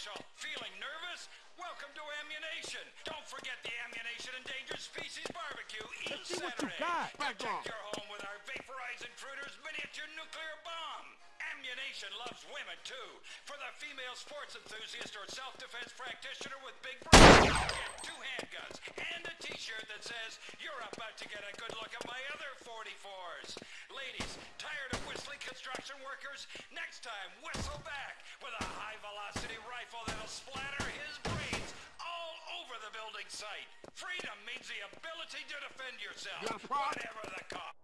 Marshall. Feeling nervous? Welcome to Ammunition. Don't forget the Ammunition Endangered Species Barbecue each Let's see what you got. Protect your home with our Vaporize Intruders miniature nuclear bomb. Ammunition loves women too. For the female sports enthusiast or self-defense practitioner with big brains, get two handguns and a t-shirt that says, you're about to get a good look at my other 44s. Ladies, tired of whistling construction workers? Next time, whistle back with a high-velocity rifle that'll splatter his brains all over the building site. Freedom means the ability to defend yourself, Got a problem? whatever the cost.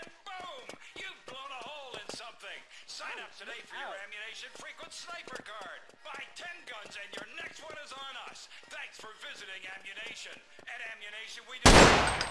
And boom! You've blown a hole in something. Sign up today for your ammunition frequent sniper card. Buy 10 guns and your next one is on us. Thanks for visiting Ammunition. At Ammunition, we do.